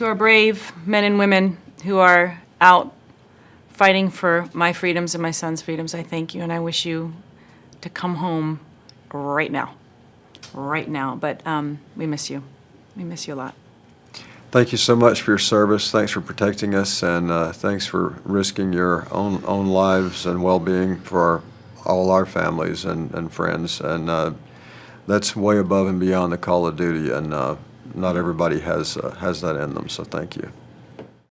To our brave men and women who are out fighting for my freedoms and my son's freedoms, I thank you, and I wish you to come home right now. Right now. But um, we miss you. We miss you a lot. Thank you so much for your service. Thanks for protecting us, and uh, thanks for risking your own own lives and well-being for our, all our families and, and friends. And uh, that's way above and beyond the call of duty, and uh, not everybody has uh, has that in them. So thank you.